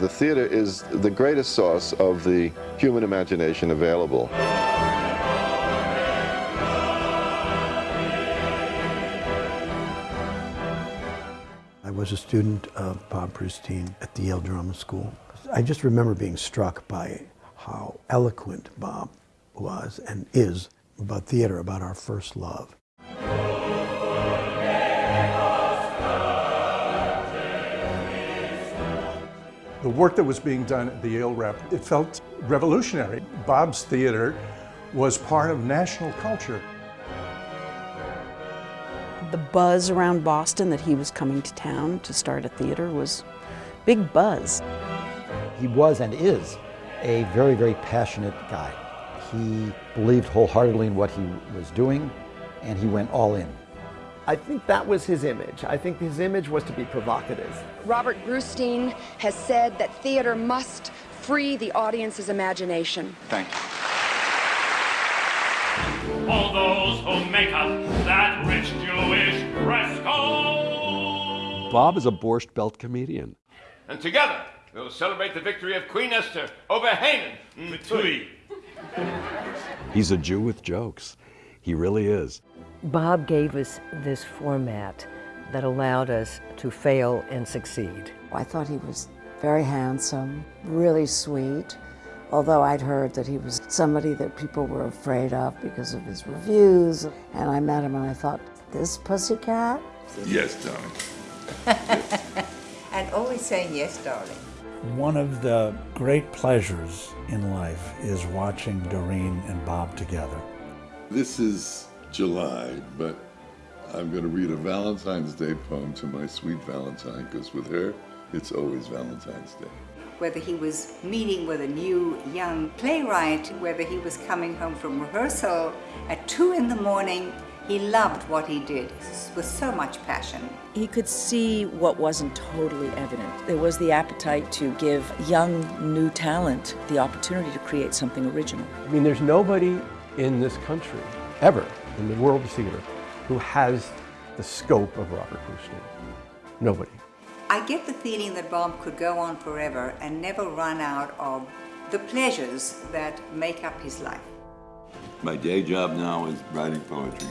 The theater is the greatest source of the human imagination available. I was a student of Bob Brustein at the Yale Drama School. I just remember being struck by how eloquent Bob was and is about theater, about our first love. The work that was being done at the Yale Rep, it felt revolutionary. Bob's theater was part of national culture. The buzz around Boston that he was coming to town to start a theater was big buzz. He was and is a very, very passionate guy. He believed wholeheartedly in what he was doing, and he went all in. I think that was his image. I think his image was to be provocative. Robert Brustein has said that theater must free the audience's imagination. Thank you. All those who make up that rich Jewish fresco. Bob is a Borscht Belt comedian. And together, we'll celebrate the victory of Queen Esther over Haman. Tui. He's a Jew with jokes. He really is. Bob gave us this format that allowed us to fail and succeed. I thought he was very handsome, really sweet, although I'd heard that he was somebody that people were afraid of because of his reviews. And I met him and I thought, this pussycat? Yes, darling. and always saying yes, darling. One of the great pleasures in life is watching Doreen and Bob together. This is July, but I'm going to read a Valentine's Day poem to my sweet Valentine because with her, it's always Valentine's Day. Whether he was meeting with a new young playwright, whether he was coming home from rehearsal at two in the morning, he loved what he did with so much passion. He could see what wasn't totally evident. There was the appetite to give young, new talent the opportunity to create something original. I mean, there's nobody in this country, ever, in the world of theater, who has the scope of Robert Brustein. Nobody. I get the feeling that Bob could go on forever and never run out of the pleasures that make up his life. My day job now is writing poetry.